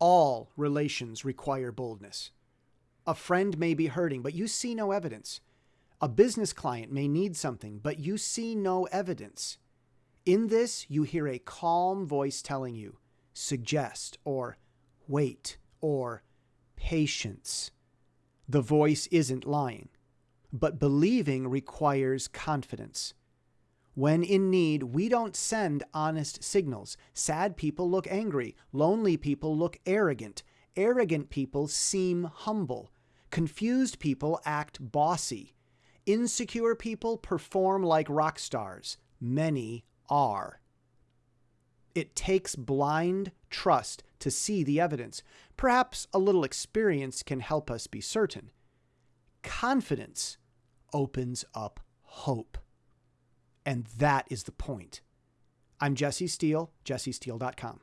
All relations require boldness. A friend may be hurting, but you see no evidence. A business client may need something, but you see no evidence. In this, you hear a calm voice telling you, suggest, or wait, or patience. The voice isn't lying, but believing requires confidence. When in need, we don't send honest signals. Sad people look angry. Lonely people look arrogant. Arrogant people seem humble. Confused people act bossy. Insecure people perform like rock stars. Many are. It takes blind trust to see the evidence. Perhaps a little experience can help us be certain. Confidence opens up hope. And that is the point. I'm Jesse Steele, jessesteele.com.